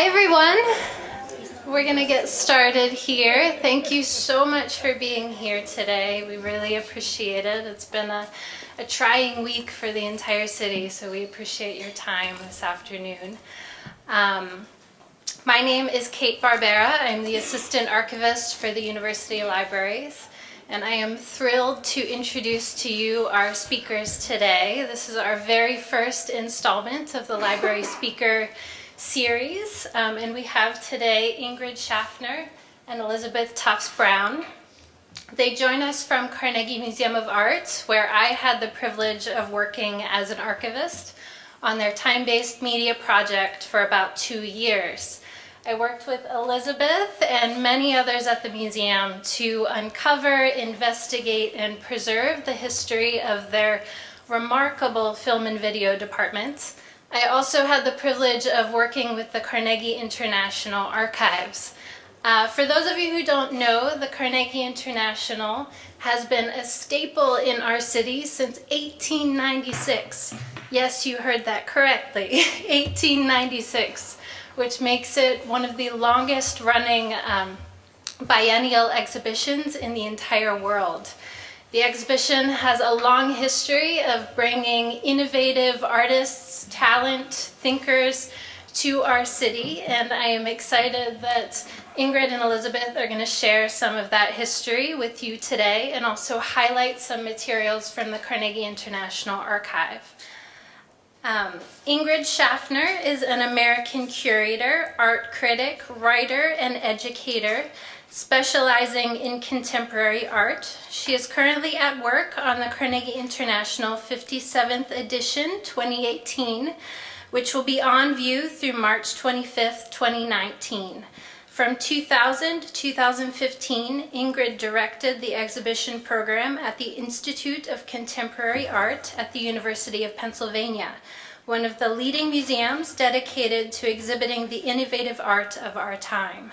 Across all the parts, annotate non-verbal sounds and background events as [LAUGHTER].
Hi everyone. We're going to get started here. Thank you so much for being here today. We really appreciate it. It's been a, a trying week for the entire city, so we appreciate your time this afternoon. Um, my name is Kate Barbera. I'm the Assistant Archivist for the University Libraries and I am thrilled to introduce to you our speakers today. This is our very first installment of the Library Speaker series, um, and we have today Ingrid Schaffner and Elizabeth Tufts Brown. They join us from Carnegie Museum of Art, where I had the privilege of working as an archivist on their time-based media project for about two years. I worked with Elizabeth and many others at the museum to uncover, investigate, and preserve the history of their remarkable film and video department. I also had the privilege of working with the Carnegie International Archives. Uh, for those of you who don't know, the Carnegie International has been a staple in our city since 1896. Yes, you heard that correctly, [LAUGHS] 1896. which makes it one of the longest running um, biennial exhibitions in the entire world. The exhibition has a long history of bringing innovative artists, talent, thinkers to our city, and I am excited that Ingrid and Elizabeth are going to share some of that history with you today and also highlight some materials from the Carnegie International Archive. Um, Ingrid Schaffner is an American curator, art critic, writer, and educator specializing in contemporary art. She is currently at work on the Carnegie International 57th edition 2018, which will be on view through March 25th, 2019. From 2000 to 2015, Ingrid directed the exhibition program at the Institute of Contemporary Art at the University of Pennsylvania, one of the leading museums dedicated to exhibiting the innovative art of our time.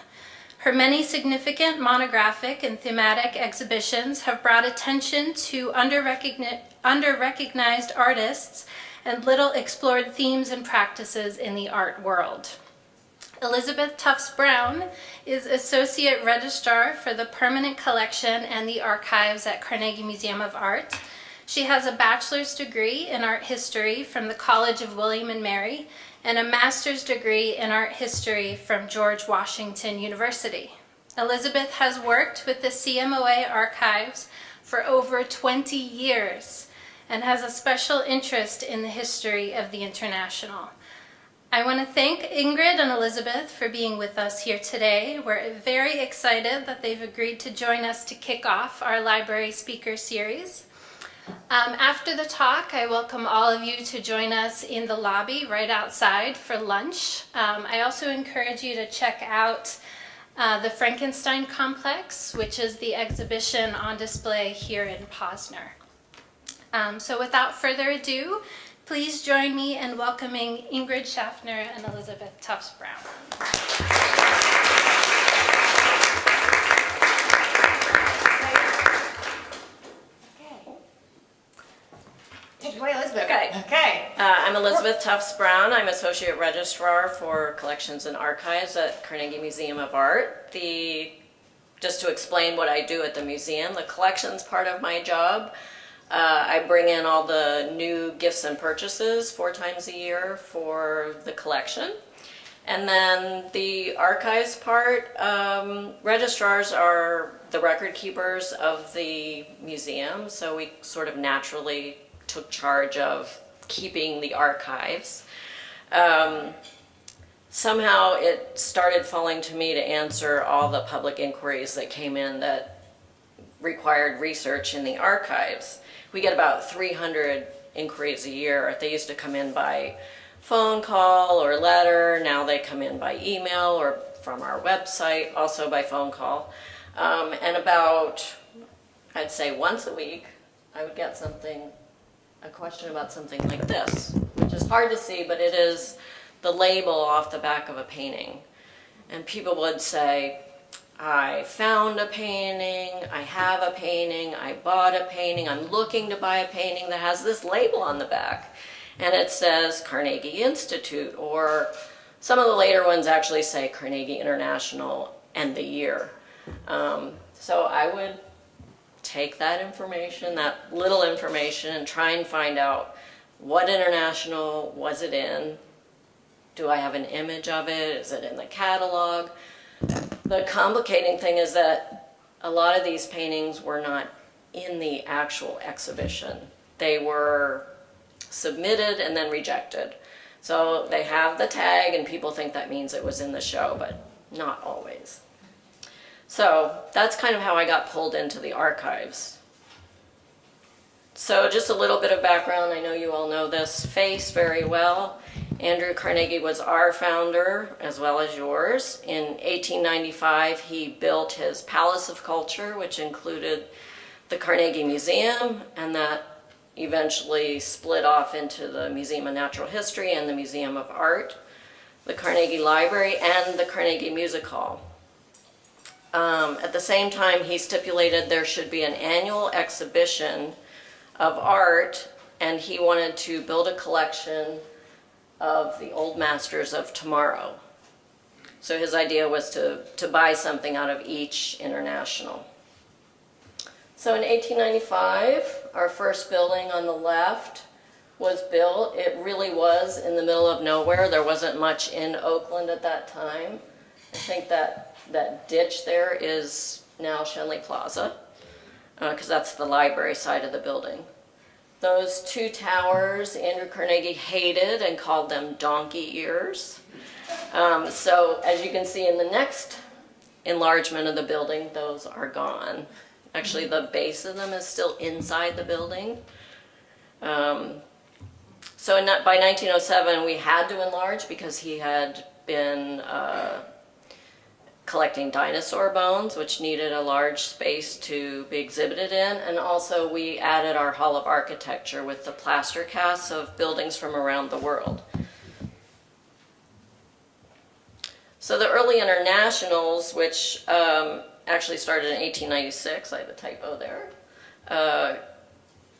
Her many significant monographic and thematic exhibitions have brought attention to under-recognized artists and little explored themes and practices in the art world. Elizabeth Tufts Brown is Associate Registrar for the Permanent Collection and the Archives at Carnegie Museum of Art. She has a bachelor's degree in art history from the College of William and Mary and a master's degree in art history from George Washington University. Elizabeth has worked with the CMOA archives for over 20 years and has a special interest in the history of the International. I want to thank Ingrid and Elizabeth for being with us here today. We're very excited that they've agreed to join us to kick off our library speaker series. Um, after the talk, I welcome all of you to join us in the lobby right outside for lunch. Um, I also encourage you to check out uh, the Frankenstein Complex, which is the exhibition on display here in Posner. Um, so without further ado, Please join me in welcoming Ingrid Schaffner and Elizabeth Tufts Brown. Okay. Okay. Uh, I'm Elizabeth Tufts Brown. I'm Associate Registrar for Collections and Archives at Carnegie Museum of Art. The just to explain what I do at the museum, the collections part of my job uh, I bring in all the new gifts and purchases four times a year for the collection. And then the archives part, um, registrars are the record keepers of the museum, so we sort of naturally took charge of keeping the archives. Um, somehow it started falling to me to answer all the public inquiries that came in that required research in the archives we get about 300 inquiries a year. They used to come in by phone call or letter. Now they come in by email or from our website, also by phone call. Um, and about, I'd say once a week, I would get something, a question about something like this, which is hard to see, but it is the label off the back of a painting. And people would say, I found a painting, I have a painting, I bought a painting, I'm looking to buy a painting that has this label on the back. And it says Carnegie Institute or Some of the later ones actually say Carnegie International and the year. Um, so I would take that information, that little information, and try and find out what international was it in? Do I have an image of it? Is it in the catalog? The complicating thing is that a lot of these paintings were not in the actual exhibition. They were submitted and then rejected. So they have the tag and people think that means it was in the show, but not always. So that's kind of how I got pulled into the archives. So just a little bit of background, I know you all know this face very well. Andrew Carnegie was our founder as well as yours. In 1895 he built his Palace of Culture which included the Carnegie Museum and that eventually split off into the Museum of Natural History and the Museum of Art, the Carnegie Library and the Carnegie Music Hall. Um, at the same time, he stipulated there should be an annual exhibition of art, and he wanted to build a collection of the old masters of tomorrow. So his idea was to, to buy something out of each international. So in 1895, our first building on the left was built. It really was in the middle of nowhere. There wasn't much in Oakland at that time. I think that that ditch there is now Schenley Plaza, because uh, that's the library side of the building. Those two towers, Andrew Carnegie hated and called them donkey ears. Um, so as you can see in the next enlargement of the building, those are gone. Actually, the base of them is still inside the building. Um, so in, by 1907, we had to enlarge because he had been uh, collecting dinosaur bones, which needed a large space to be exhibited in. And also we added our Hall of Architecture with the plaster casts of buildings from around the world. So the early internationals, which um, actually started in 1896, I have a typo there, uh,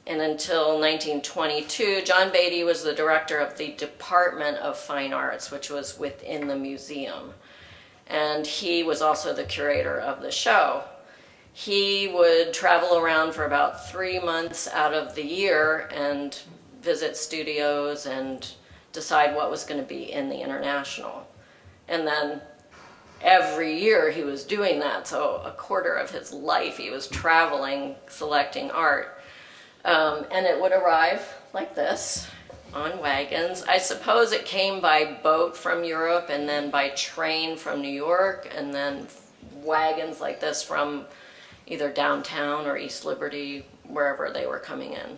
and until 1922, John Beatty was the director of the Department of Fine Arts, which was within the museum and he was also the curator of the show. He would travel around for about three months out of the year and visit studios and decide what was going to be in the international. And then every year he was doing that, so a quarter of his life he was traveling, selecting art. Um, and it would arrive like this on wagons. I suppose it came by boat from Europe and then by train from New York and then wagons like this from either downtown or East Liberty, wherever they were coming in.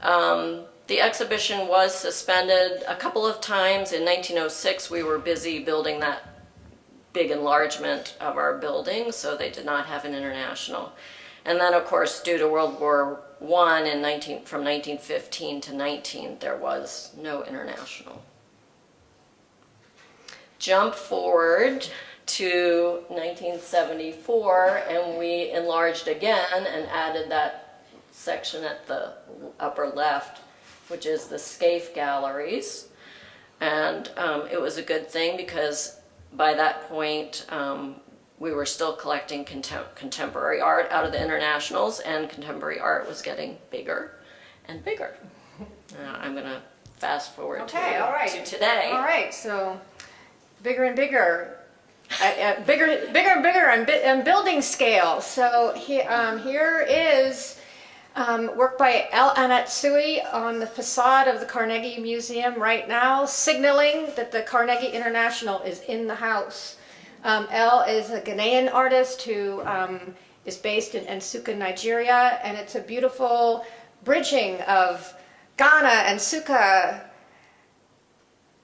Um, the exhibition was suspended a couple of times. In 1906, we were busy building that big enlargement of our building, so they did not have an international. And then, of course, due to World War one in 19, from 1915 to 19, there was no international. Jump forward to 1974 and we enlarged again and added that section at the upper left, which is the Scaife Galleries. And um, it was a good thing because by that point um, we were still collecting contem contemporary art out of the internationals and contemporary art was getting bigger and bigger. [LAUGHS] Uh, I'm going to fast forward okay, to, all right. to today. All right, so bigger and bigger. Uh, uh, bigger, bigger and bigger and, and building scale. So he, um, here is um, work by El Anatsui on the facade of the Carnegie Museum right now, signaling that the Carnegie International is in the house. Um, El is a Ghanaian artist who um, is based in Nsukka, Nigeria, and it's a beautiful bridging of Ghana, Nsukka,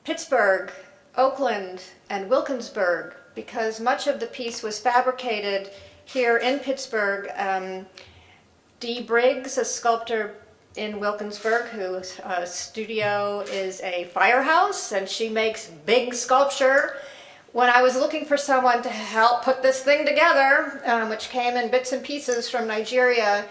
Pittsburgh, Oakland, and Wilkinsburg, because much of the piece was fabricated here in Pittsburgh. Um, Dee Briggs, a sculptor in Wilkinsburg, whose uh, studio is a firehouse, and she makes big sculpture when I was looking for someone to help put this thing together, um, which came in bits and pieces from Nigeria,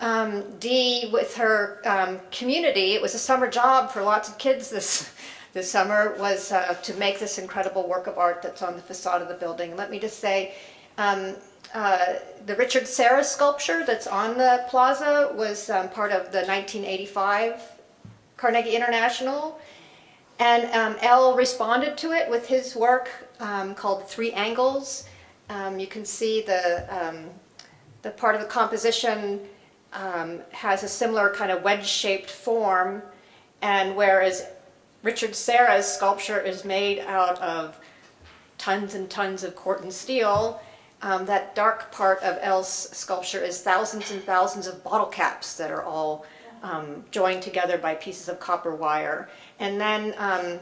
um, Dee, with her um, community, it was a summer job for lots of kids this [LAUGHS] this summer, was uh, to make this incredible work of art that's on the facade of the building. Let me just say, um, uh, the Richard Serra sculpture that's on the plaza was um, part of the 1985 Carnegie International. And um, El responded to it with his work um, called Three Angles. Um, you can see the, um, the part of the composition um, has a similar kind of wedge-shaped form, and whereas Richard Serra's sculpture is made out of tons and tons of Corten steel, um, that dark part of El's sculpture is thousands and thousands of bottle caps that are all um, joined together by pieces of copper wire. And then um,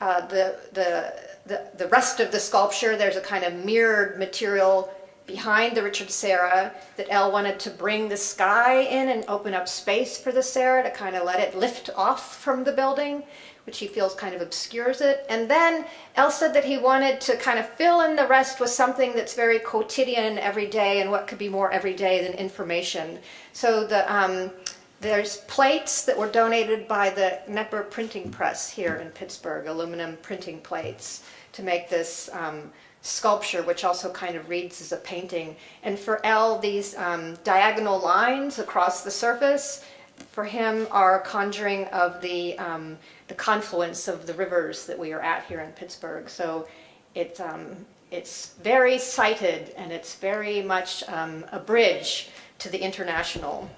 uh, the, the, the, rest of the sculpture, there's a kind of mirrored material behind the Richard Serra that El wanted to bring the sky in and open up space for the Serra to kind of let it lift off from the building which he feels kind of obscures it. And then El said that he wanted to kind of fill in the rest with something that's very quotidian, everyday, and what could be more everyday than information. So the um, there's plates that were donated by the Knepper Printing Press here in Pittsburgh, aluminum printing plates, to make this um, sculpture, which also kind of reads as a painting. And for El, these um, diagonal lines across the surface, for him, are conjuring of the um, the confluence of the rivers that we are at here in Pittsburgh. So it, um, it's very sighted and it's very much um, a bridge to the international.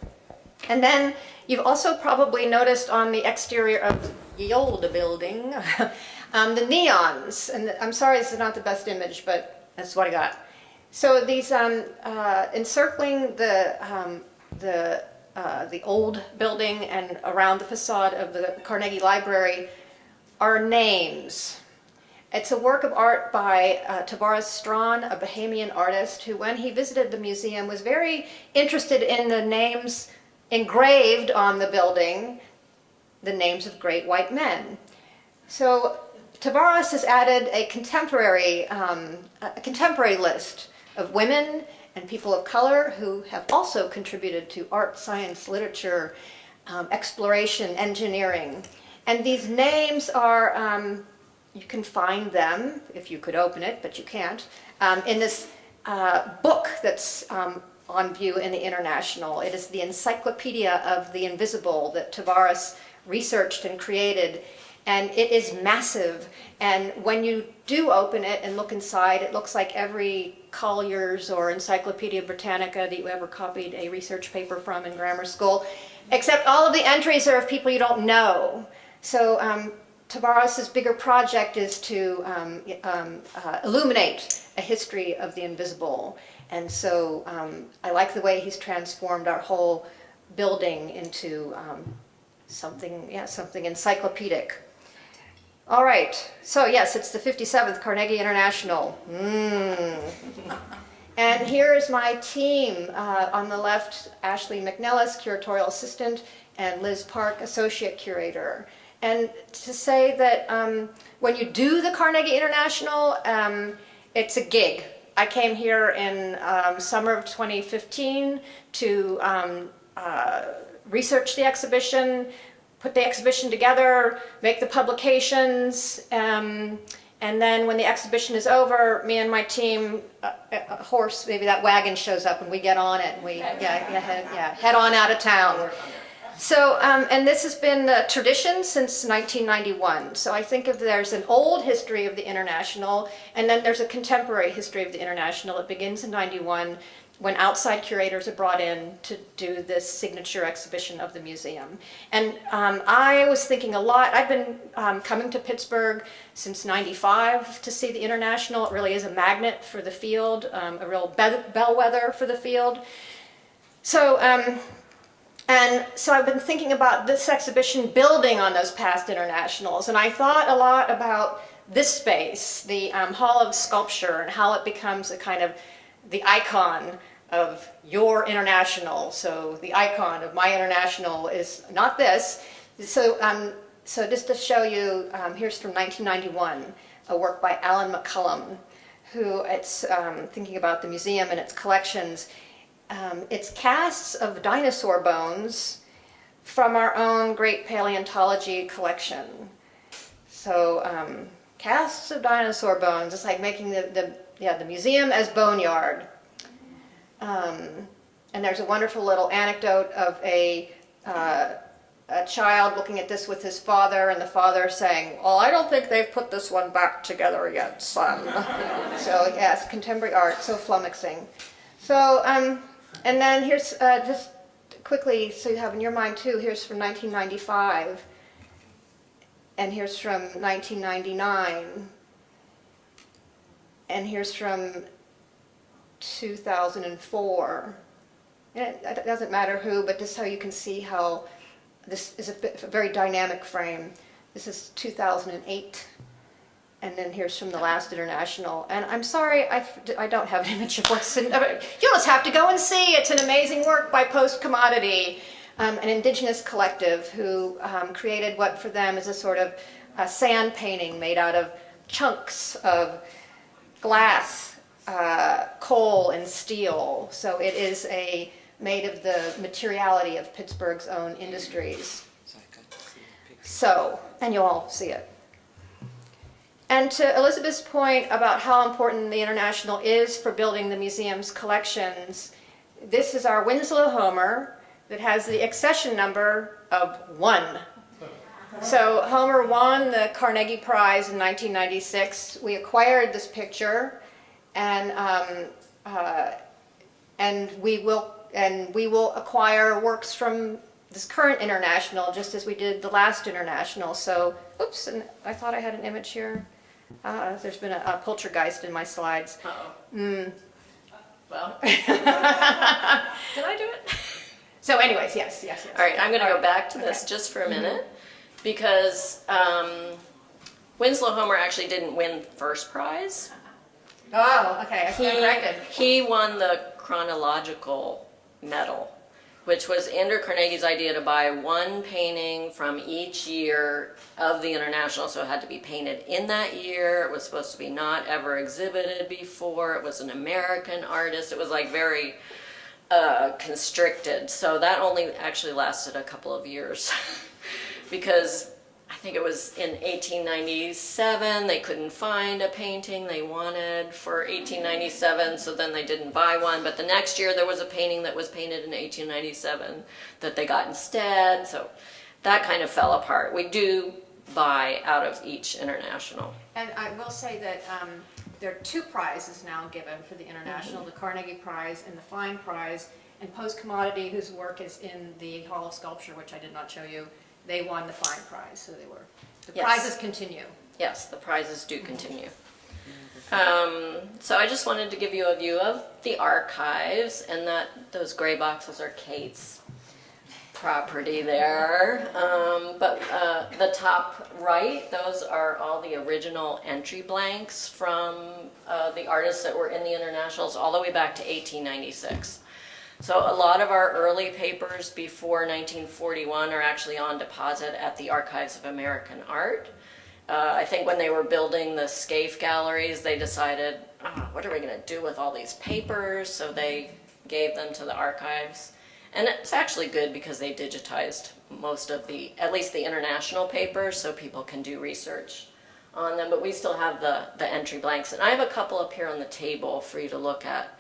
And then you've also probably noticed on the exterior of the old building [LAUGHS] um, the neons. And I'm sorry this is not the best image, but that's what I got. So these um, uh, encircling the um, the uh, the old building and around the facade of the Carnegie Library are names. It's a work of art by uh, Tavares Strachan, a Bahamian artist who, when he visited the museum, was very interested in the names engraved on the building, the names of great white men. So Tavares has added a contemporary, um, a contemporary list of women and people of color who have also contributed to art, science, literature, um, exploration, engineering. And these names are, um, you can find them if you could open it, but you can't, um, in this uh, book that's um, on view in the International. It is the Encyclopedia of the Invisible that Tavares researched and created and it is massive. And when you do open it and look inside, it looks like every Collier's or Encyclopedia Britannica that you ever copied a research paper from in grammar school, except all of the entries are of people you don't know. So um, Tavares's bigger project is to um, um, uh, illuminate a history of the invisible. And so um, I like the way he's transformed our whole building into um, something, yeah, something encyclopedic. All right, so yes, it's the 57th Carnegie International. Mm. and here is my team. Uh, on the left, Ashley McNellis, curatorial assistant, and Liz Park, associate curator. And to say that um, when you do the Carnegie International, um, it's a gig. I came here in um, summer of 2015 to um, uh, research the exhibition, put the exhibition together, make the publications, um, and then when the exhibition is over, me and my team, a, a, horse, maybe that wagon shows up and we get on it and we yeah, yeah, head, yeah, head on out of town. So, um, and this has been a tradition since 1991. So I think if there's an old history of the International, and then there's a contemporary history of the International. It begins in 91 when outside curators are brought in to do this signature exhibition of the museum. And um, I was thinking a lot, I've been um, coming to Pittsburgh since 95 to see the International. It really is a magnet for the field, um, a real be bellwether for the field. So, um, and so I've been thinking about this exhibition building on those past internationals. And I thought a lot about this space, the um, Hall of Sculpture, and how it becomes a kind of the icon of your international. So the icon of my international is not this. So, um, so just to show you, um, here's from 1991, a work by Allan McCollum, who it's um, thinking about the museum and its collections. Um, it's casts of dinosaur bones from our own great paleontology collection. So um, casts of dinosaur bones. It's like making the, the yeah the museum as boneyard. Um, and there's a wonderful little anecdote of a uh, a child looking at this with his father, and the father saying, "Well, I don't think they've put this one back together yet, son." [LAUGHS] so yes, contemporary art, so flummoxing. So um, and then here's uh, just quickly, so you have in your mind too. Here's from 1995 and here's from 1999, and here's from 2004. And it, it doesn't matter who, but just how you can see how this is a, bit, a very dynamic frame. This is 2008, and then here's from the last international. And I'm sorry, I, I don't have an image of what's in. You'll just have to go and see. It's an amazing work by Postcommodity um, an indigenous collective who um, created what for them is a sort of a sand painting made out of chunks of glass, uh, coal, and steel. So it is a made of the materiality of Pittsburgh's own industries. So, and you'll all see it. And to Elizabeth's point about how important the International is for building the museum's collections, this is our Winslow Homer, that has the accession number of one. So Homer won the Carnegie Prize in 1996. We acquired this picture, and um, uh, and we will and we will acquire works from this current international, just as we did the last international. So, oops, and I thought I had an image here. Uh, there's been a, a poltergeist in my slides. Uh-oh. Mm. Well, [LAUGHS] did I do it? So anyways, yes, yes, yes. All right, I'm going to go right. back to this Okay. just for a minute because um, Winslow Homer actually didn't win first prize. Oh, okay, I corrected. He won the chronological medal, which was Andrew Carnegie's idea to buy one painting from each year of the international. So it had to be painted in that year. It was supposed to be not ever exhibited before. It was an American artist. It was like very uh, constricted. So that only actually lasted a couple of years [LAUGHS] because think it was in 1897 they couldn't find a painting they wanted for 1897 so then they didn't buy one. But the next year there was a painting that was painted in 1897 that they got instead. So that kind of fell apart. We do buy out of each international. And I will say that um, there are two prizes now given for the international, the Carnegie Prize and the Fine Prize. And Postcommodity, whose work is in the Hall of Sculpture, which I did not show you, they won the Fine Prize, so they were, the Yes. prizes continue. yes the prizes do continue um, so I just wanted to give you a view of the archives and that those gray boxes are Kate's property there. Um, but uh, the top right, those are all the original entry blanks from uh, the artists that were in the internationals all the way back to 1896. So a lot of our early papers before 1941 are actually on deposit at the Archives of American Art. Uh, I think when they were building the Scaife galleries, they decided, oh, what are we going to do with all these papers? So they gave them to the archives. And it's actually good because they digitized most of the, at least the international papers, so people can do research on them. But we still have the, the entry blanks. And I have a couple up here on the table for you to look at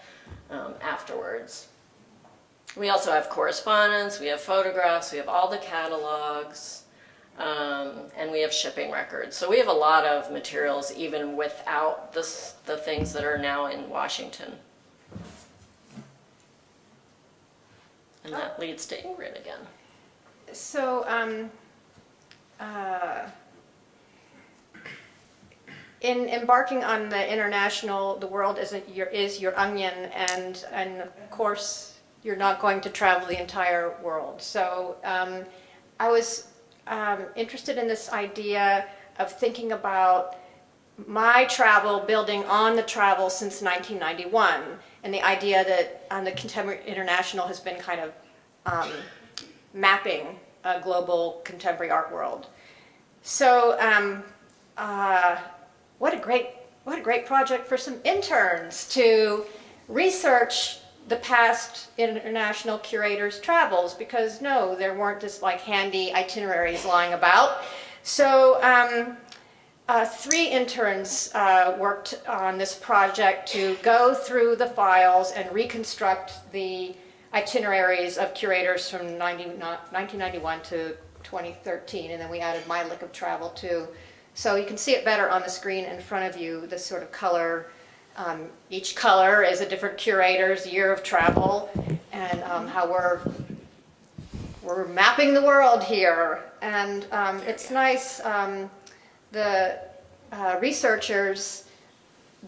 um, afterwards. We also have correspondence, we have photographs, we have all the catalogs, um, and we have shipping records. So we have a lot of materials even without this, the things that are now in Washington. And that leads to Ingrid again. So, um, uh, in embarking on the international, the world isn't your, is your onion, and, and of course, you're not going to travel the entire world. So, um, I was um, interested in this idea of thinking about my travel building on the travel since 1991 and the idea that um, the Contemporary International has been kind of um, mapping a global contemporary art world. So um, uh, what a great what a great project for some interns to research the past international curators' travels because no, there weren't just like handy itineraries lying about. So um, uh, three interns uh, worked on this project to go through the files and reconstruct the itineraries of curators from 90, 1991 to 2013, and then we added my lick of travel too. So you can see it better on the screen in front of you, this sort of color. Um, each color is a different curator's year of travel, and um, how we're we're mapping the world here. And um, it's nice. Um, the uh, researchers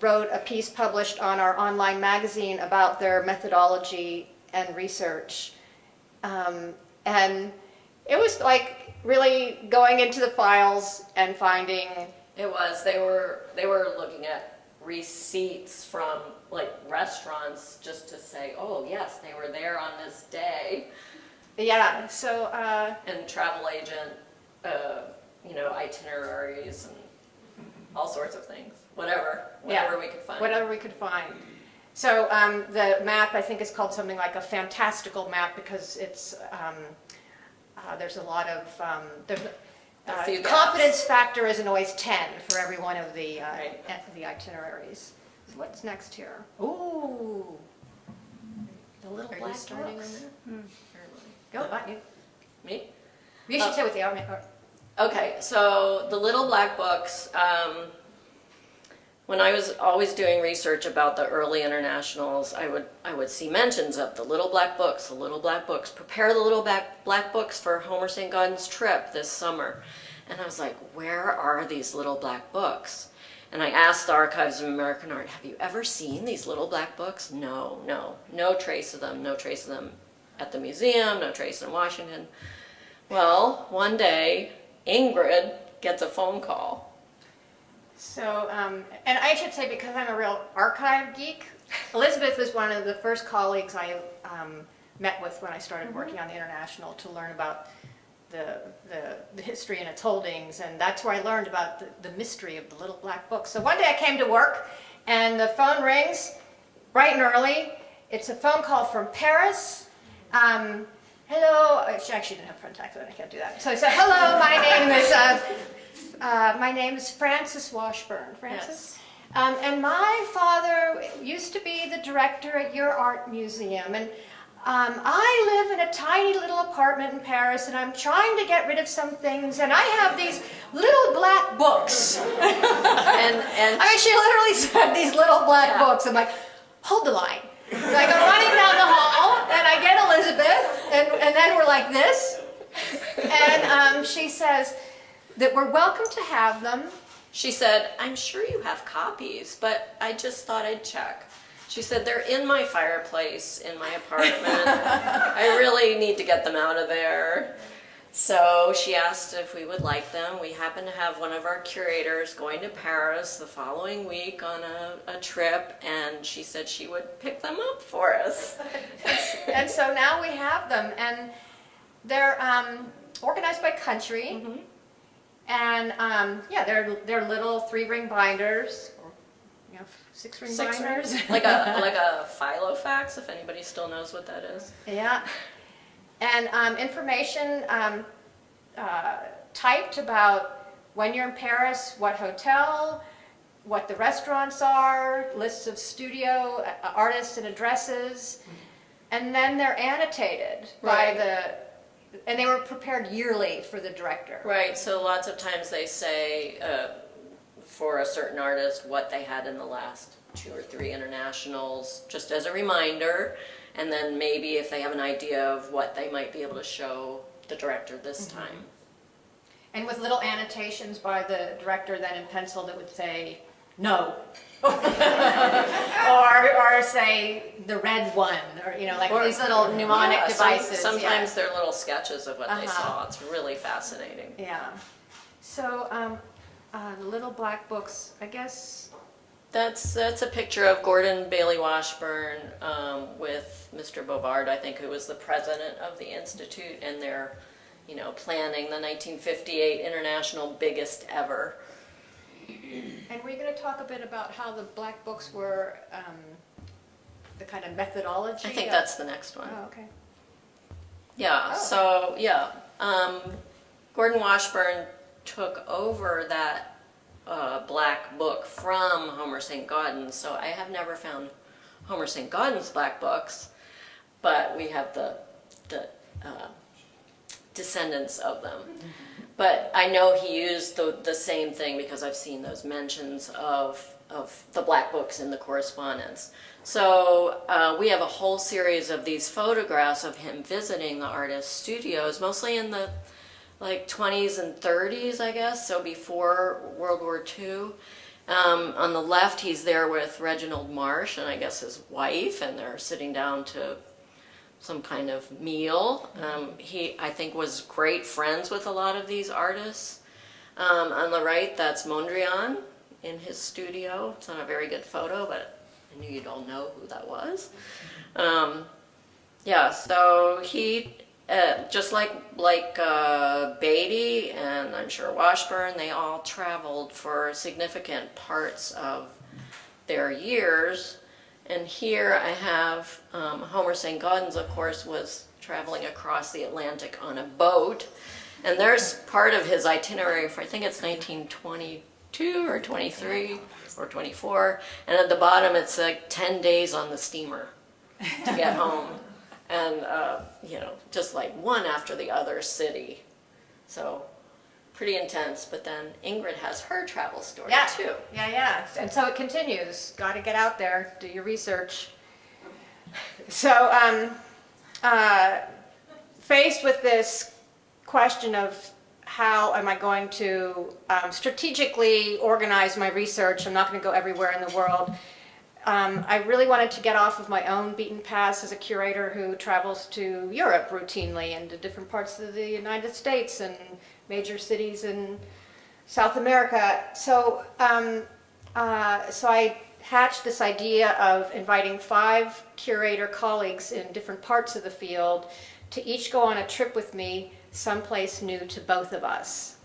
wrote a piece published on our online magazine about their methodology and research. Um, and it was like really going into the files and finding, It was, they were, they were looking at receipts from like restaurants just to say, oh, yes, they were there on this day. yeah, so, uh, And travel agent, uh, you know, itineraries and all sorts of things, whatever, Yeah. whatever we could find. whatever we could find. So um, the map, I think, is called something like a fantastical map because it's, um, uh, there's a lot of, um, there's, uh, few confidence factor isn't always 10 for every one of the, uh, Right. e- the itineraries. What's next here? Ooh, the little Are black starting books. there? Go, on, you, Me? you should Oh. say what they are. Okay, so the Little Black Books, um, when I was always doing research about the early internationals, I would I would see mentions of the Little Black Books, the Little Black Books. Prepare the Little Black Black Books for Homer St. Gaudens trip this summer, and I was like, where are these Little Black Books? And I asked the Archives of American Art, have you ever seen these Little Black Books? No, no, no trace of them, no trace of them at the museum, no trace in Washington. Well, one day, Ingrid gets a phone call. So, um, and I should say, because I'm a real archive geek, Elizabeth was one of the first colleagues I um, met with when I started working on the International to learn about the, the, the history and its holdings, and that's where I learned about the, the mystery of the little black book. So one day I came to work, and the phone rings bright and early. It's a phone call from Paris. Um, hello, she actually didn't have front accent, I can't do that. So I said, hello, my name is, uh, uh, my name is Frances Washburn. Frances? Um, and my father used to be the director at your art museum. And um, I live in a tiny little apartment in Paris, and I'm trying to get rid of some things. And I have these little black books. [LAUGHS] And and I mean, she literally said these little black Yeah. books. I'm like, hold the line. So I go running down the hall, and I get Elizabeth, and, and then we're like this. And um, she says that we're welcome to have them. she said, "I'm sure you have copies, but I just thought I'd check." She said, "They're in my fireplace in my apartment. [LAUGHS] I really need to get them out of there." So she asked if we would like them. We happen to have one of our curators going to Paris the following week on a, a trip, and she said she would pick them up for us. [LAUGHS] And so now we have them, and they're um, organized by country. And um, yeah, they're they're little three ring binders, or you know, six ring Six binders. [LAUGHS] like a [LAUGHS] like a Filofax, if anybody still knows what that is. Yeah, and um, information um, uh, typed about when you're in Paris, what hotel, what the restaurants are, lists of studio uh, artists and addresses, and then they're annotated by the, and they were prepared yearly for the director. Right, so lots of times they say uh, for a certain artist what they had in the last two or three internationals, just as a reminder. And then maybe if they have an idea of what they might be able to show the director this time. And with little annotations by the director then in pencil that would say, no. [LAUGHS] or, or say the red one, or, you know, like Or- these little mnemonic Yeah, some- devices. yeah. sometimes they're little sketches of what they Uh-huh. saw. It's really fascinating. Yeah. So, um, uh, the little black books, I guess, That's that's a picture of Gordon Bailey Washburn um, with Mr. Bovard, I think, who was the president of the institute, and they're, you know, planning the 1958 international biggest ever. And we're going to talk a bit about how the black books were, um, the kind of methodology? I think of- that's the next one. Oh, okay. Yeah, Oh. so, yeah, um, Gordon Washburn took over that, uh, black book from Homer St. Gaudens, so I have never found Homer St. Gaudens black books, but we have the, the, uh, descendants of them. But I know he used the, the same thing because I've seen those mentions of, of the black books in the correspondence. So uh, we have a whole series of these photographs of him visiting the artist's studios, mostly in the like 20s and 30s, I guess, so before World War II. Um, on the left, he's there with Reginald Marsh and I guess his wife, and they're sitting down to some kind of meal. Um, he, I think, was great friends with a lot of these artists. Um, on the right, that's Mondrian in his studio. It's not a very good photo, but I knew you'd all know who that was. Um, yeah, so he, uh, just like like uh, Beatty and I'm sure Washburn, they all traveled for significant parts of their years. And here I have um, Homer St. Gaudens, of course, was traveling across the Atlantic on a boat. And there's part of his itinerary for, I think it's 1922 or 23 or 24. And at the bottom, it's like 10 days on the steamer to get [LAUGHS] home. And, uh, you know, just like one after the other city. So pretty intense. But then Ingrid has her travel story Yeah. too. Yeah, yeah. And so it continues. Got to get out there, do your research. So, um, uh, faced with this question of how am I going to um, strategically organize my research, I'm not going to go everywhere in the world. Um, I really wanted to get off of my own beaten paths as a curator who travels to Europe routinely and to different parts of the United States and major cities in South America. So, um, uh, so I hatched this idea of inviting five curator colleagues in different parts of the field to each go on a trip with me someplace new to both of us.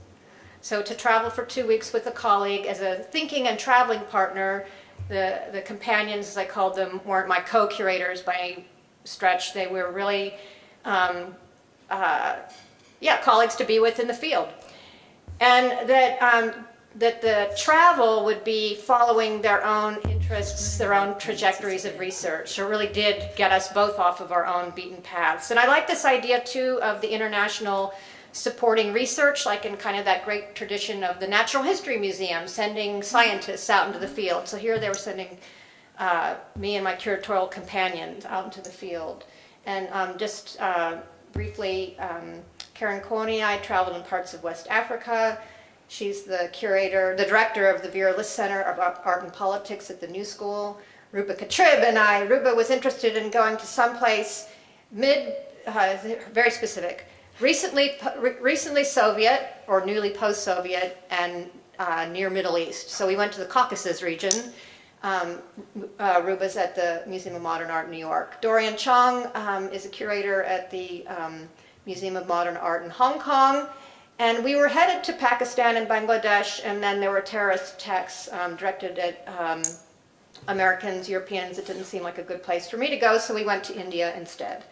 So to travel for two weeks with a colleague as a thinking and traveling partner, the, the companions, as I called them, weren't my co-curators by any stretch. They were really, um, uh, yeah, colleagues to be with in the field. And that, um, that the travel would be following their own interests, their own trajectories of research. So it really did get us both off of our own beaten paths. And I like this idea too of the international supporting research, like in kind of that great tradition of the Natural History Museum, sending scientists out into the field. So here they were sending uh, me and my curatorial companions out into the field. And um, just uh, briefly, um, Carin Kuoni, I traveled in parts of West Africa. She's the curator, the director of the Vera List Center of Art and Politics at the New School. Ruba Katrib and I, Ruba was interested in going to someplace mid, uh, very specific, recently, recently Soviet or newly post-Soviet and uh, near Middle East. So we went to the Caucasus region. Um, uh, Ruba's at the Museum of Modern Art in New York. Doryun Chong um, is a curator at the um, Museum of Modern Art in Hong Kong. And we were headed to Pakistan and Bangladesh, and then there were terrorist attacks um, directed at um, Americans, Europeans. It didn't seem like a good place for me to go, so we went to India instead.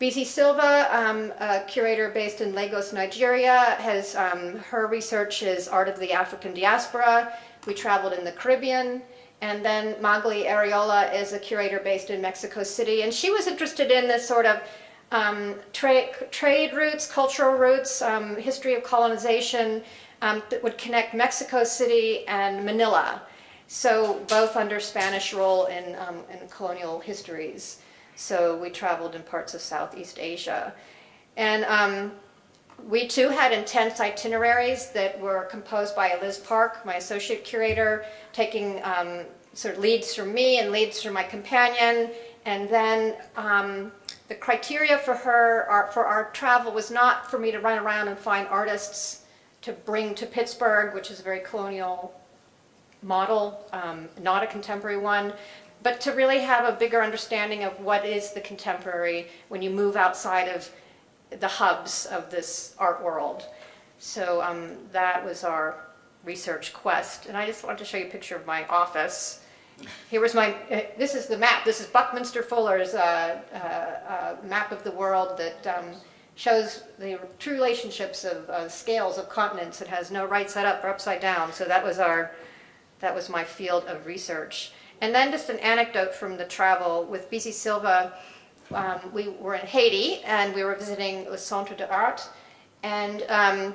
Bisi Silva, um, a curator based in Lagos, Nigeria, has um, her research is art of the African diaspora. We traveled in the Caribbean. And then Magalí Arriola is a curator based in Mexico City, and she was interested in this sort of um, tra trade routes, cultural routes, um, history of colonization um, that would connect Mexico City and Manila. So both under Spanish rule in, um, in colonial histories. So we traveled in parts of Southeast Asia. And um, we too had intense itineraries that were composed by Liz Park, my associate curator, taking um, sort of leads from me and leads from my companion. And then the criteria for her, our, for our travel was not for me to run around and find artists to bring to Pittsburgh, which is a very colonial model, um, not a contemporary one, but to really have a bigger understanding of what is the contemporary when you move outside of the hubs of this art world. So um, that was our research quest. And I just wanted to show you a picture of my office. Here was my, uh, this is the map. This is Buckminster Fuller's uh, uh, uh, map of the world that um, shows the true relationships of uh, scales of continents. It has no right side up or upside down. So that was our, that was my field of research. And then just an anecdote from the travel with Bisi Silva. Um, we were in Haiti and we were visiting Le Centre d'Art. And um,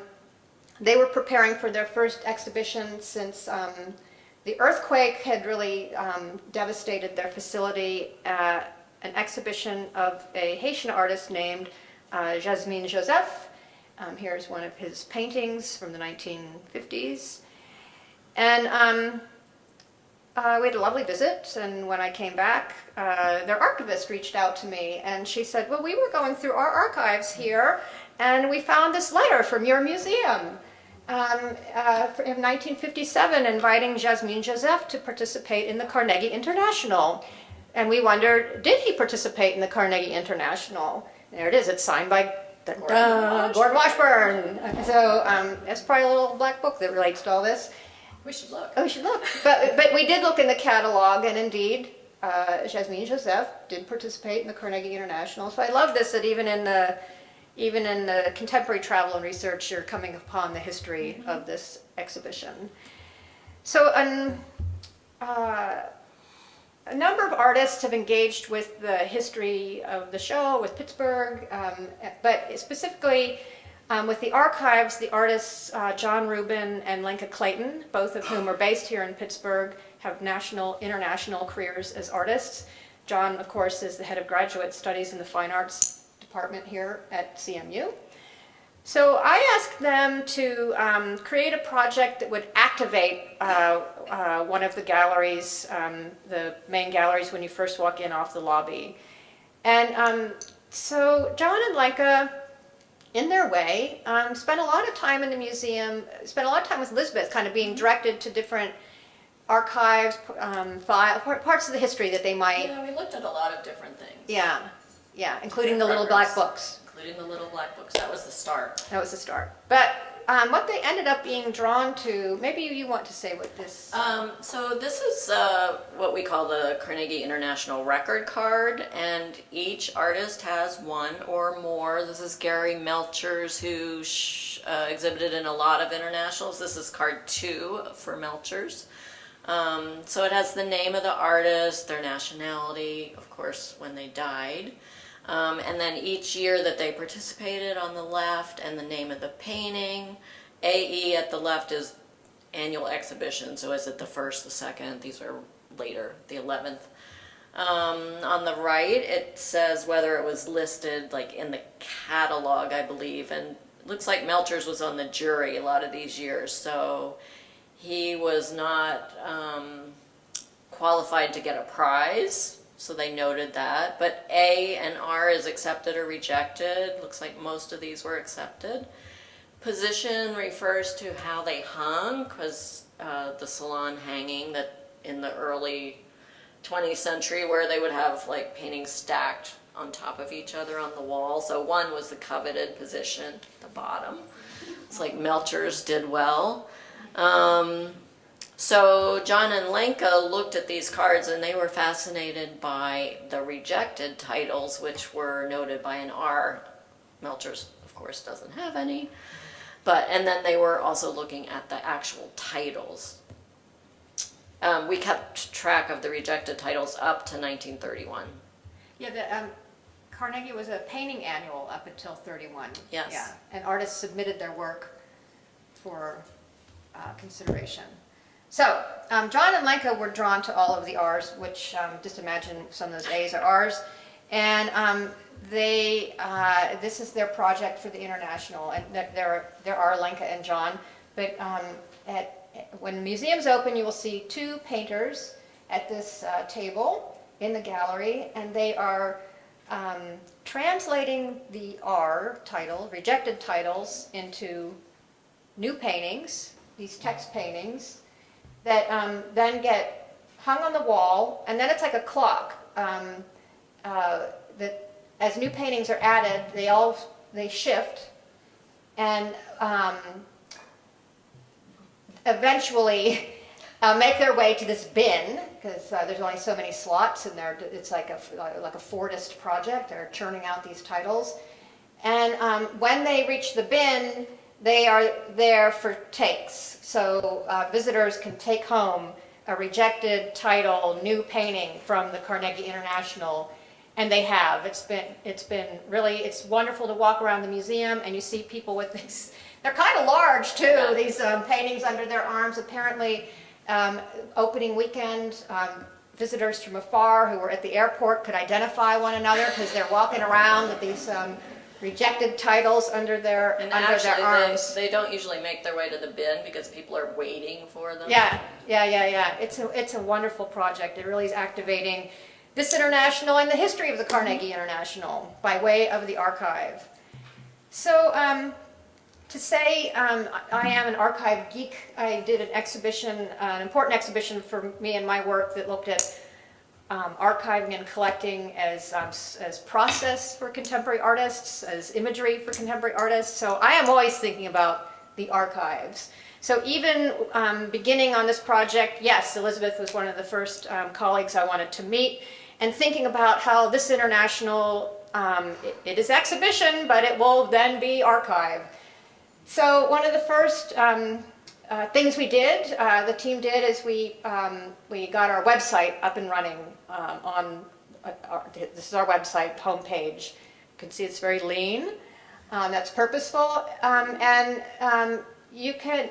they were preparing for their first exhibition since um, the earthquake had really um, devastated their facility. Uh, an exhibition of a Haitian artist named uh, Jasmin Joseph. Um, here's one of his paintings from the 1950s. And um, uh, we had a lovely visit, and when I came back, uh, their archivist reached out to me, and she said, well, we were going through our archives here, and we found this letter from your museum um, uh, in 1957 inviting Jasmin Joseph to participate in the Carnegie International. And we wondered, did he participate in the Carnegie International? There it is, it's signed by Gordon Gordon, Gordon Washburn. So um, it's probably a little black book that relates to all this. We should look. Oh, we should look. But, but we did look in the catalog, and indeed, uh, Jasmin Joseph did participate in the Carnegie International. So I love this, that even in the, even in the contemporary travel and research, you're coming upon the history of this exhibition. So um, uh, a number of artists have engaged with the history of the show, with Pittsburgh, um, but specifically um, with the archives, the artists uh, Jon Rubin and Lenka Clayton, both of whom are based here in Pittsburgh, have national, international careers as artists. John, of course, is the head of graduate studies in the fine arts department here at CMU. So I asked them to um, create a project that would activate uh, uh, one of the galleries, um, the main galleries when you first walk in off the lobby. And um, so Jon and Lenka, in their way, um, spent a lot of time in the museum, spent a lot of time with Elizabeth, kind of being directed to different archives, um, file, parts of the history that they might, Yeah, we looked at a lot of different things. yeah, yeah, including the little black books. Including the little black books. That was the start. That was the start. But um, what they ended up being drawn to, maybe you want to say what this. Um, so this is uh, what we call the Carnegie International Record Card, and each artist has one or more. This is Gari Melchers, who sh- uh, exhibited in a lot of internationals. This is card two for Melchers. Um, so it has the name of the artist, their nationality, of course, when they died. Um, and then each year that they participated on the left and the name of the painting. AE at the left is annual exhibition, so is it the first, the second? These are later, the 11th. Um, on the right, it says whether it was listed like in the catalog, I believe, and looks like Melchers was on the jury a lot of these years, so he was not um, qualified to get a prize, so they noted that. But A and R is accepted or rejected. Looks like most of these were accepted. Position refers to how they hung, because uh, the salon hanging that in the early 20th century where they would have like paintings stacked on top of each other on the wall. So one was the coveted position, the bottom. It's like Melchers did well. Um, so Jon and Lenka looked at these cards and they were fascinated by the rejected titles, which were noted by an R. Melchers, of course, doesn't have any. But, and then they were also looking at the actual titles. Um, we kept track of the rejected titles up to 1931. Yeah, the, um, Carnegie was a painting annual up until 31. Yes. Yeah, and artists submitted their work for uh, consideration. So, um, Jon and Lenka were drawn to all of the R's, which um, just imagine some of those A's are R's. And um, they, uh, this is their project for the international, and there- there are, Lenka and Jon. But um, at, when museum's open, you will see two painters at this uh, table in the gallery, and they are um, translating the R title, rejected titles, into new paintings, these text paintings, that um, then get hung on the wall, and then it's like a clock. Um, uh, that as new paintings are added, they all they shift, and um, eventually [LAUGHS] uh, make their way to this bin because uh, there's only so many slots and they're, it's like a, like a Fordist project. They're churning out these titles. And um, when they reach the bin, they are there for takes. So uh, visitors can take home a rejected title, new painting from the Carnegie International, and they have. It's been, it's been really, it's wonderful to walk around the museum and you see people with these, [LAUGHS] they're kind of large too, Yeah. these um, paintings under their arms. Apparently, um, opening weekend, um, visitors from afar who were at the airport could identify one another because they're walking around with these um, rejected titles under their, And under actually, their arms. they, they don't usually make their way to the bin because people are waiting for them. Yeah, yeah, yeah, yeah. It's a, it's a wonderful project. It really is activating this international and the history of the Carnegie International by way of the archive. So, um, to say um, I am an archive geek, I did an exhibition, uh, an important exhibition for me and my work that looked at um, archiving and collecting as, um, as process for contemporary artists, as imagery for contemporary artists. So I am always thinking about the archives. So even um, beginning on this project, yes, Elizabeth was one of the first um, colleagues I wanted to meet, and thinking about how this international, um, it, it is exhibition, but it will then be archive. So one of the first um, uh, things we did, uh, the team did, is we um, we got our website up and running um, on. Uh, our, this is our website homepage. You can see it's very lean. Um, that's purposeful, um, and um, you can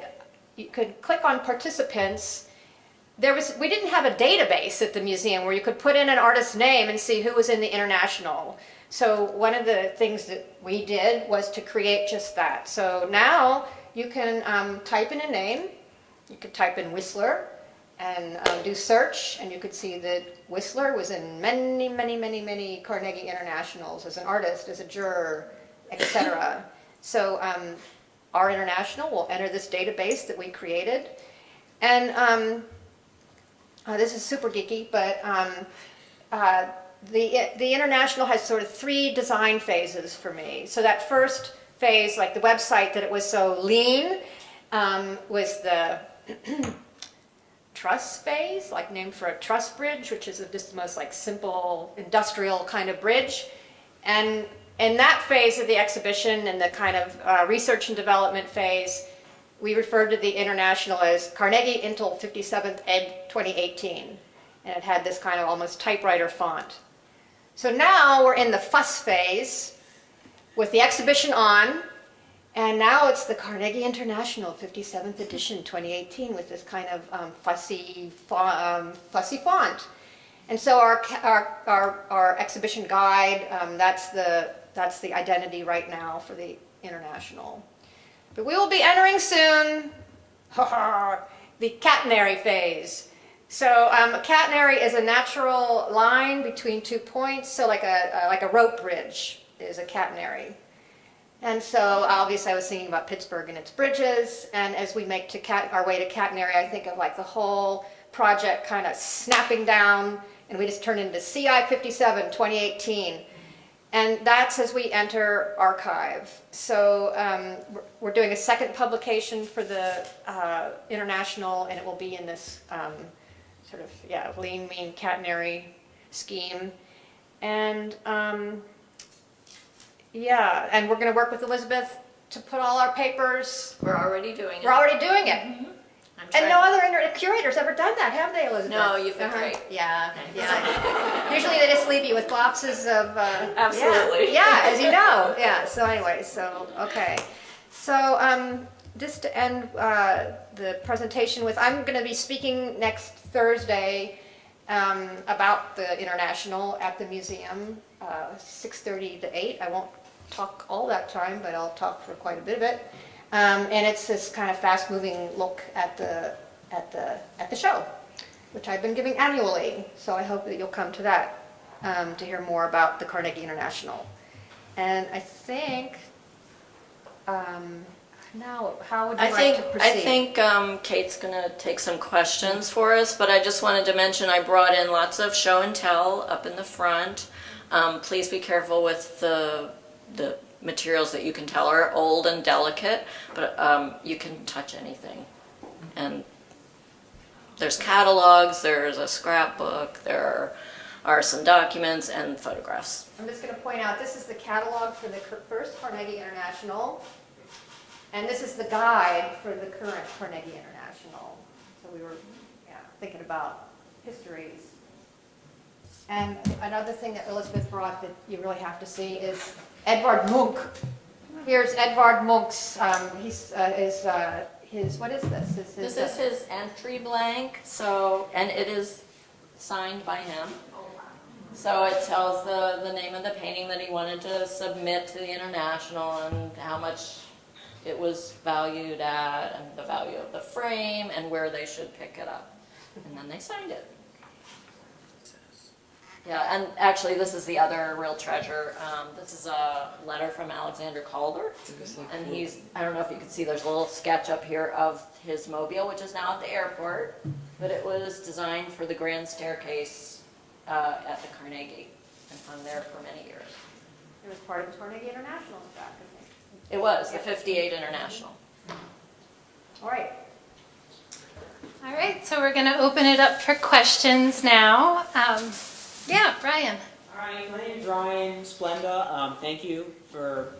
you could click on participants. There was we didn't have a database at the museum where you could put in an artist's name and see who was in the international. So one of the things that we did was to create just that. So now you can um, type in a name. You could type in Whistler and um, do search, and you could see that Whistler was in many, many, many, many Carnegie Internationals as an artist, as a juror, etc. so um, our international will enter this database that we created, and um, uh, this is super geeky, but um, uh, the, the international has sort of three design phases for me. So that first phase, like the website that it was so lean, um, was the truss phase, like named for a truss bridge, which is just the most like simple industrial kind of bridge. And in that phase of the exhibition and the kind of uh, research and development phase, we referred to the international as Carnegie Intel 57th Ed 2018. And it had this kind of almost typewriter font. So now we're in the fuss phase with the exhibition on, and now it's the Carnegie International 57th edition 2018 with this kind of um, fussy, um, fussy font. And so our, our, our, our exhibition guide, um, that's, the, that's the identity right now for the international. But we will be entering soon the catenary phase. So um, a catenary is a natural line between two points, so like a, uh, like a rope bridge is a catenary. And so obviously I was thinking about Pittsburgh and its bridges, and as we make to cat, our way to catenary, I think of like the whole project kind of snapping down, and we just turn into CI 57 2018. And that's as we enter archive. So um, we're- doing a second publication for the uh, international, and it will be in this um, sort of yeah lean, mean, catenary scheme. And um, yeah, and we're going to work with Elizabeth to put all our papers. We're already doing it. We're already doing it. I'm And no other inter- curator's ever done that, have they, Elizabeth? No, you've been Uh-huh. great. Yeah, yeah. [LAUGHS] Usually they just leave you with boxes of. Uh, Absolutely. Yeah, [LAUGHS] yeah, as you know. Yeah. So anyway, so okay, so um, just to end uh, the presentation with, I'm going to be speaking next Thursday um, about the international at the museum, uh, 6:30 to 8. I won't talk all that time, but I'll talk for quite a bit of it. Um, and it's this kind of fast-moving look at the at the at the show, which I've been giving annually. So I hope that you'll come to that um, to hear more about the Carnegie International. And I think um, now, how would you I like think to proceed? I think um, Kate's gonna take some questions for us, but I just wanted to mention I brought in lots of show and tell up in the front. Um, please be careful with the the materials that you can tell are old and delicate, but um, you can touch anything, and there's catalogs, there's a scrapbook, there are some documents and photographs. I'm just going to point out, this is the catalog for the first Carnegie International, and this is the guide for the current Carnegie International. So we were, yeah, thinking about histories. And another thing that Elizabeth brought that you really have to see is Edvard Munch. Here's Edvard Munch's, um, he's, uh, is, uh, his, what is this? This This is, uh, is his entry blank, so, and it is signed by him. So it tells the, the name of the painting that he wanted to submit to the International and how much it was valued at and the value of the frame and where they should pick it up. And then they signed it. Yeah, and actually, this is the other real treasure. Um, this is a letter from Alexander Calder. And he's, I don't know if you can see, there's a little sketch up here of his mobile, which is now at the airport. But it was designed for the grand staircase uh, at the Carnegie and hung there for many years. it was part of the Carnegie International, in fact, I think. It was, the 58 International. All right. All right, so we're going to open it up for questions now. Um, yeah, Brian. All right, my name is Ryan Splenda. Um, thank you for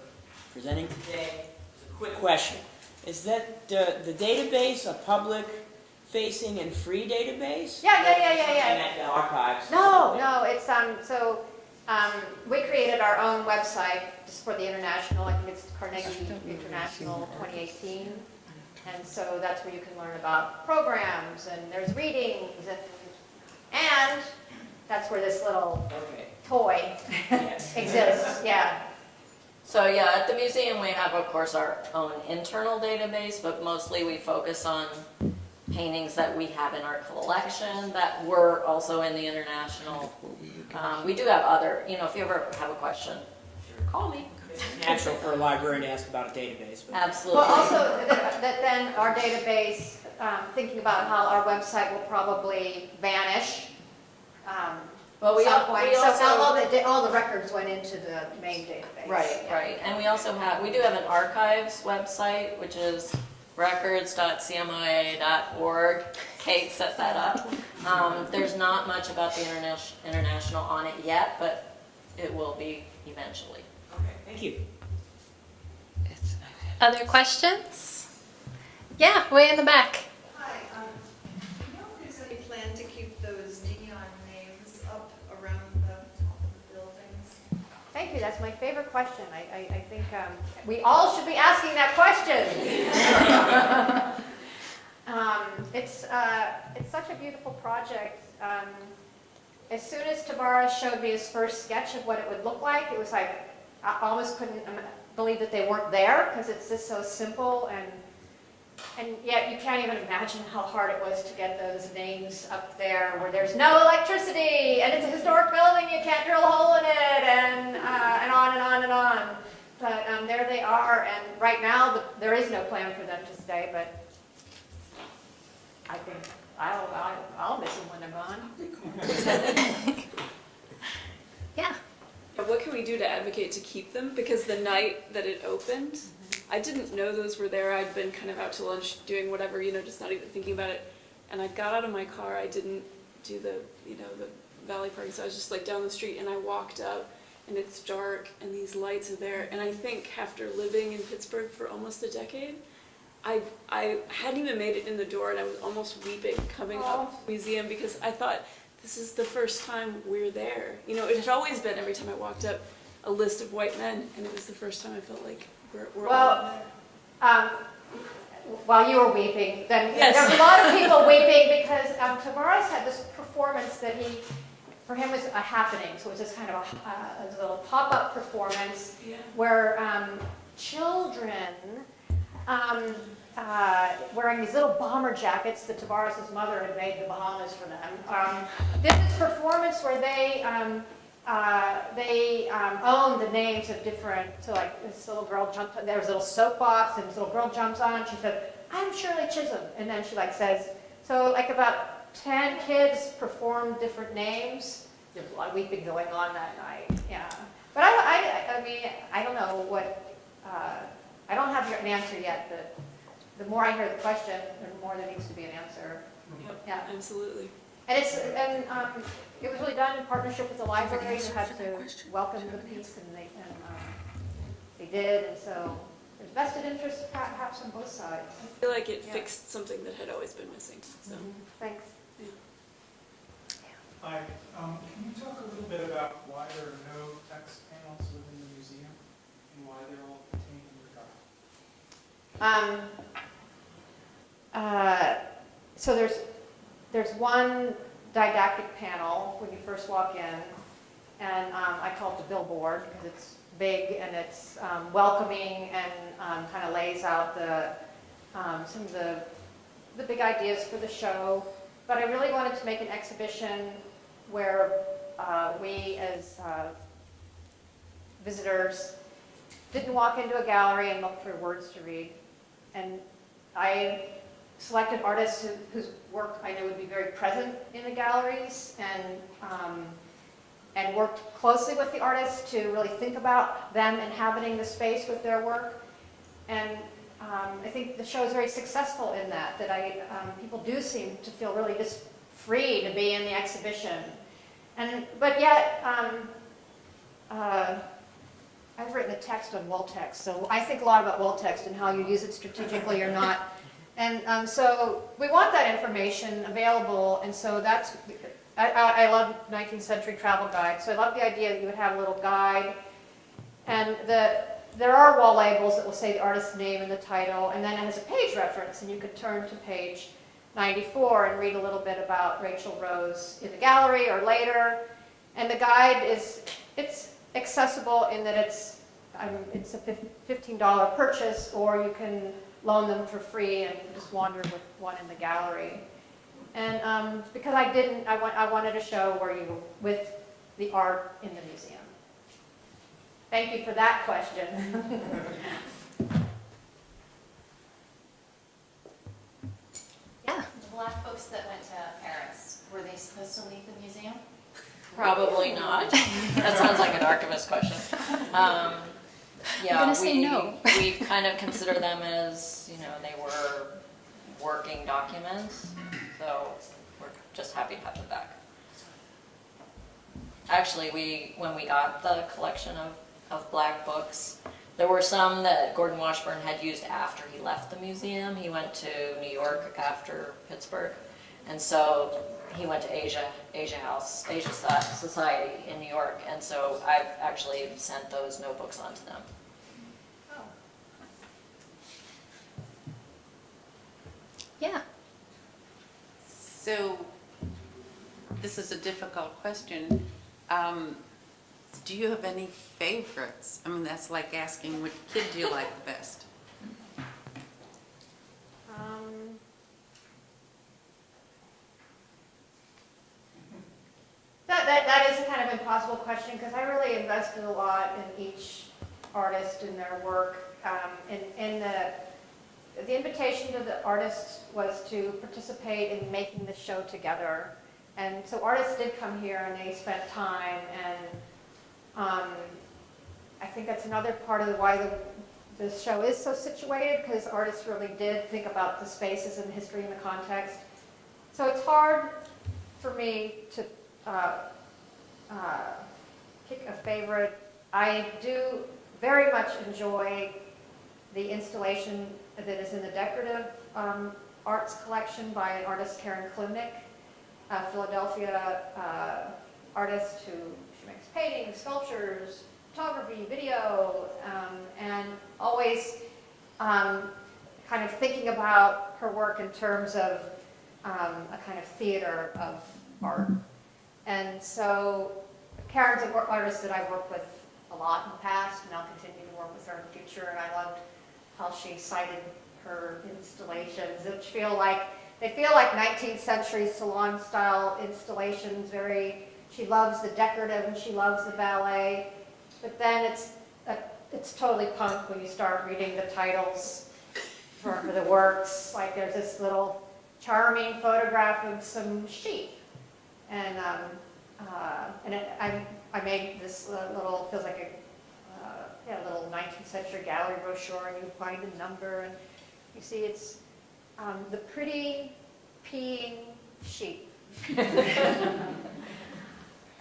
presenting today. A quick question. Is that the, the database a public-facing and free database? Yeah, yeah, yeah, yeah, yeah. Archives? No, no, it's, um, so, um, we created our own website just for the international, I think it's Carnegie International 2018. And so that's where you can learn about programs and there's readings and, and that's where this little Okay. toy Yes. exists, yeah. So yeah, at the museum, we have, of course, our own internal database, but mostly we focus on paintings that we have in our collection that were also in the international. Um, we do have other, you know, if you ever have a question, call me. It's natural for a library to ask about a database, but Absolutely. Well, also, that that then our database, um, thinking about how our website will probably vanish. Um, Well, we some al- point. we So also- all the, da- all the records went into the main database. Right, Yeah. right. And we also have, we do have an archives website, which is records.cmoa.org. Kate set that up. Um, there's not much about the interna- international on it yet, but it will be eventually. okay, thank you. Other questions? Yeah, way in the back. Hi, um, you know if there's any plan to keep those neon names up around the top of the buildings? Thank you, that's my favorite question. I, I, I think um, we all should be asking that question. [LAUGHS] Um, It's, uh, it's such a beautiful project. Um, As soon as Tavares showed me his first sketch of what it would look like, it was like, I almost couldn't believe that they weren't there, because it's just so simple and, and yet you can't even imagine how hard it was to get those names up there where there's no electricity and it's a historic building, you can't drill a hole in it and, uh, and on and on and on. But um, there they are, and right now, the- there is no plan for them to stay, but I think, I'll, I'll, I'll miss them when they're gone. [LAUGHS] Yeah. What can we do to advocate to keep them? Because the night that it opened, I didn't know those were there. I'd been kind of out to lunch doing whatever, you know, just not even thinking about it. And I got out of my car. I didn't do the, you know, the valley parking. So I was just like down the street and I walked up and it's dark and these lights are there. And I think after living in Pittsburgh for almost a decade, I, I hadn't even made it in the door and I was almost weeping coming up to the museum because I thought, this is the first time we're there. You know, it had always been every time I walked up a list of white men, and it was the first time I felt like we're, we're Well, um, while you were weeping, then Yes. there was a lot of people [LAUGHS] weeping because um, Tavares had this performance that he, for him was a happening. So it was just kind of a, uh, a little pop-up performance Yeah. where um, children um, uh, wearing these little bomber jackets that Tavares' mother had made the Bahamas for them. Um, did this performance where they um, uh, they um, owned the names of different. So like this little girl jumped. There was a little soapbox, and this little girl jumps on. She said, "I'm Shirley Chisholm," and then she like says, so like about ten kids performed different names. There's a lot of weeping going on that night. Yeah, but I, I, I mean, I don't know what. Uh, I don't have an answer yet, but the more I hear the question, the more there needs to be an answer. Yep, Yeah. absolutely. And it's, and um, it was really done in partnership with the library, who had to welcome the piece, and they, and um, they did, and so there's vested interest perhaps on both sides. I feel like it Yeah. fixed something that had always been missing, so. Thanks. Hi, um, can you talk a little bit about why there are no text panels within the museum and why they're all contained in the dock? Um, uh, So there's, there's one didactic panel when you first walk in, and um, I call it the billboard, because it's big and it's um, welcoming and kind of lays out the, um, some of the, the big ideas for the show. But I really wanted to make an exhibition where uh, we, as uh, visitors, didn't walk into a gallery and look for words to read. And I selected artists who- whose work I know would be very present in the galleries and, um, and worked closely with the artists to really think about them inhabiting the space with their work. And um, I think the show is very successful in that, that I, um, people do seem to feel really just free to be in the exhibition. And, but yet, um, uh, I've written a text on wall text, so I think a lot about wall text and how you use it strategically or not. And um, so we want that information available, and so that's, I, I love 19th century travel guides, so I love the idea that you would have a little guide. And the, there are wall labels that will say the artist's name and the title, and then it has a page reference, and you could turn to page 94 and read a little bit about Rachel Rose in the gallery or later. And the guide is, it's accessible in that it's, it's a $15 purchase, or you can loan them for free and just wander with one in the gallery. And um, because I didn't, I, want, I wanted a show where you, with the art in the museum. Thank you for that question. [LAUGHS] Yeah. The black folks that went to Paris, were they supposed to leave the museum? Probably not. [LAUGHS] That sounds like an archivist question. Um, Yeah, gonna say we- no. We kind of consider them as, you know, they were working documents, so we're just happy to have them back. Actually, we, when we got the collection of, of black books, there were some that Gordon Washburn had used after he left the museum. He went to New York after Pittsburgh. And so he went to Asia, Asia House, Asia Society in New York. And so I've actually sent those notebooks on to them. Yeah. So, this is a difficult question. Um, Do you have any favorites? I mean, that's like asking which kid do you like the best? Um, That, that, that is a kind of impossible question, because I really invested a lot in each artist and their work. Um, and, and the, the invitation to the artists was to participate in making the show together. And so artists did come here and they spent time, and um, I think that's another part of why the, show is so situated, because artists really did think about the spaces and the history and the context. So it's hard for me to uh, uh, pick a favorite. I do very much enjoy the installation that is in the decorative um, arts collection by an artist, Karen Kilimnik, a Philadelphia uh, artist who she makes paintings, sculptures, photography, video, um, and always um, kind of thinking about her work in terms of um, a kind of theater of art. And so Karen's an artist that I've worked with a lot in the past, and I'll continue to work with her in the future, and I loved how she sited her installations, which feel like, they feel like 19th century salon-style installations, very, she loves the decorative and she loves the ballet, but then it's, uh, it's totally punk when you start reading the titles for, for the works, like there's this little charming photograph of some sheep, and, um, uh, and it, I, I made this little, feels like a, uh, yeah, little 19th century gallery brochure, and you find a number, and You see, it's um, the pretty peeing sheep. [LAUGHS]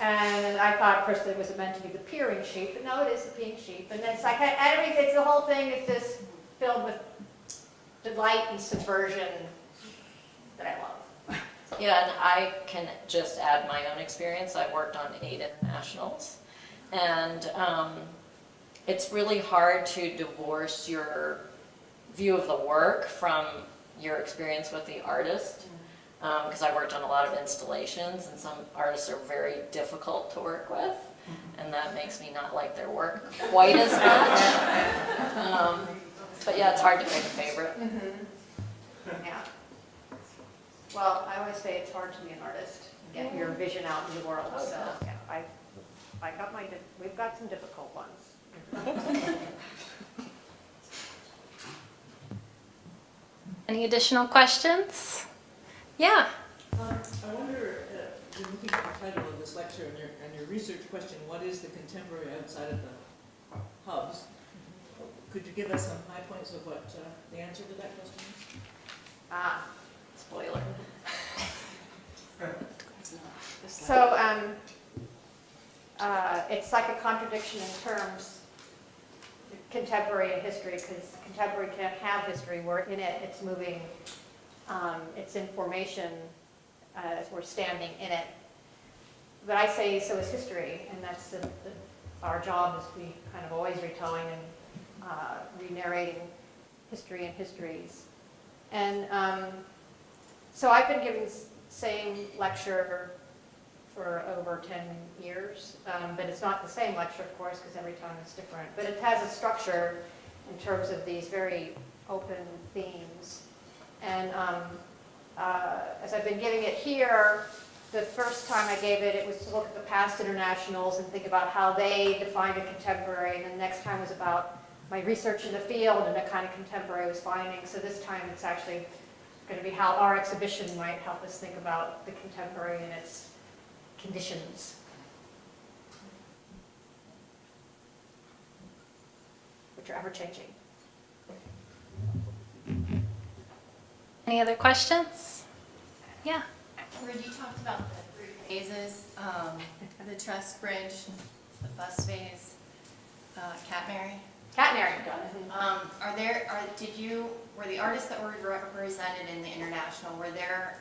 And I thought first it was meant to be the peering sheep, but no, it is the peeing sheep. And it's like, everything, it's the whole thing is just filled with delight and subversion that I love. Yeah, and I can just add my own experience. I worked on eight internationals. And um, it's really hard to divorce your view of the work from your experience with the artist. Because I worked on a lot of installations, and some artists are very difficult to work with. And that makes me not like their work quite as much. [LAUGHS] Um, but yeah, it's hard to pick a favorite. Yeah. Well, I always say it's hard to be an artist, get your vision out in the world, so, yeah, I, I got my, we've got some difficult ones. [LAUGHS] Any additional questions? Yeah. Um, I wonder, uh, when looking at the title of this lecture and your, and your research question, what is the contemporary outside of the hubs? Could you give us some high points of what uh, the answer to that question is? Ah, spoiler. So, um, uh, it's like a contradiction in terms, contemporary and history, because contemporary can't have history, we're in it, it's moving, um, it's in formation, uh, we're standing in it. But I say so is history, and that's the, the, our job is to be kind of always retelling and, uh, re-narrating history and histories. And, um, so I've been giving the same lecture for over 10 years, um, but it's not the same lecture, of course, because every time it's different. But it has a structure in terms of these very open themes. And um, uh, as I've been giving it here, the first time I gave it, it was to look at the past internationals and think about how they defined a contemporary, and the next time was about my research in the field and the kind of contemporary I was finding. So this time it's actually going to be how our exhibition might help us think about the contemporary and its conditions. Which are ever changing. Any other questions? Yeah. Where you talked about the three phases, um, the truss bridge, the bus phase, uh, Catmary. Catenary. Um, are there, are, did you, were the artists that were represented in the international, were there,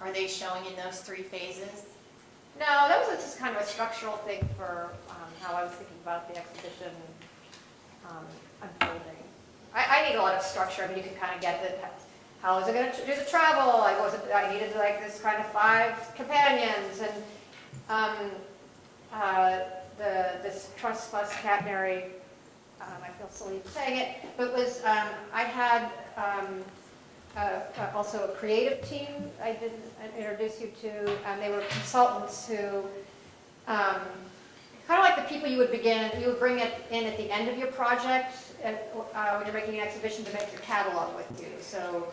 are they showing in those three phases? No, that was just kind of a structural thing for um, how I was thinking about the exhibition um, unfolding. I, I need a lot of structure. I mean, you can kind of get the, how is it going to do the travel? I wasn't, I needed like this kind of five companions and um, uh, the, this Trust Plus Catenary, um, I feel silly saying it, but was, um, I had um, uh, uh, also a creative team I didn't introduce you to, and they were consultants who, um, kind of like the people you would begin, you would bring it in at the end of your project at, uh, when you're making an exhibition to make your catalog with you. So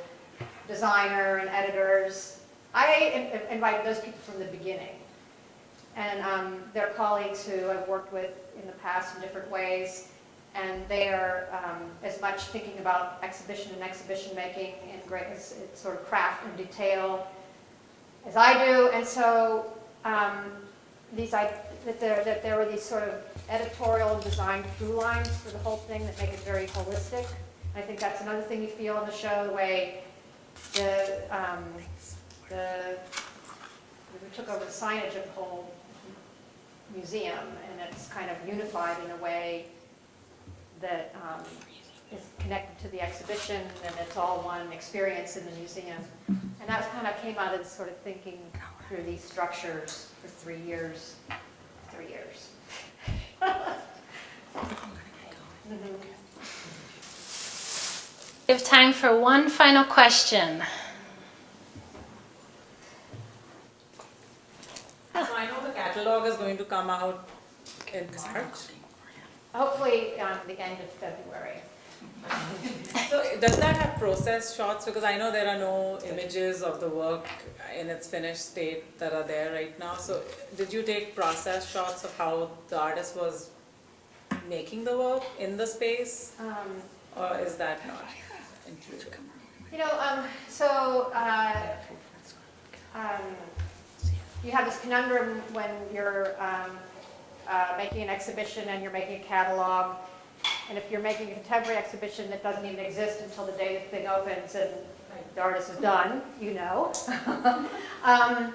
designer and editors. I in- invited those people from the beginning. And um, they're colleagues who I've worked with in the past in different ways. And they are um, as much thinking about exhibition and exhibition making and great sort of craft and detail as I do. And so um, these I, that there that there were these sort of editorial and design through lines for the whole thing that make it very holistic. I think that's another thing you feel in the show, the way the um, the we took over the signage of the whole museum, and it's kind of unified in a way that um, is connected to the exhibition, and it's all one experience in the museum. And that kind of came out of sort of thinking through these structures for three years, three years. We have time for one final question. So I know the catalog is going to come out in March. Hopefully, um, the end of February. So does that have process shots? Because I know there are no images of the work in its finished state that are there right now. So did you take process shots of how the artist was making the work in the space? Um, Or is that not? it? You know, um, so, uh, um, you have this conundrum when you're, um, uh, making an exhibition and you're making a catalog. And if you're making a contemporary exhibition that doesn't even exist until the day the thing opens and the artist is done, you know. [LAUGHS] Um,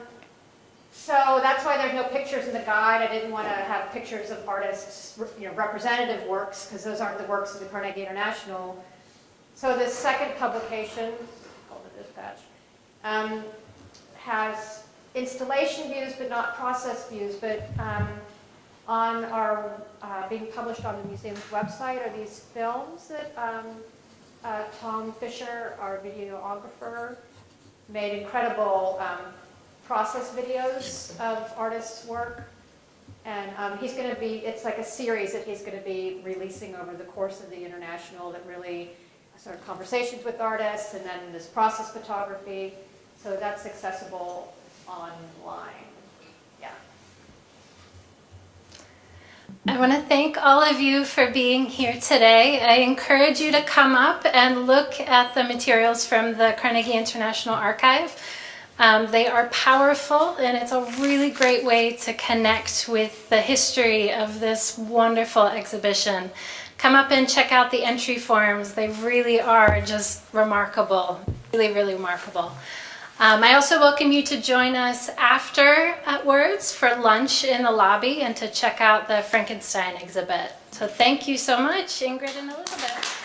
so that's why there's no pictures in the guide. I didn't want to have pictures of artists, you know, representative works, because those aren't the works of the Carnegie International. So this second publication, called the Dispatch, um, has installation views, but not process views. But um, on our, uh, being published on the museum's website are these films that um, uh, Tom Fisher, our videographer, made incredible um, process videos of artists' work. And um, he's going to be, it's like a series that he's going to be releasing over the course of the international that really sort of conversations with artists and then this process photography. So that's accessible online. Yeah. I want to thank all of you for being here today. I encourage you to come up and look at the materials from the Carnegie International Archive. Um, they are powerful and it's a really great way to connect with the history of this wonderful exhibition. Come up and check out the entry forms. They really are just remarkable, really, really remarkable. Um, I also welcome you to join us afterwards for lunch in the lobby and to check out the Frankenstein exhibit. So thank you so much, Ingrid and Elizabeth.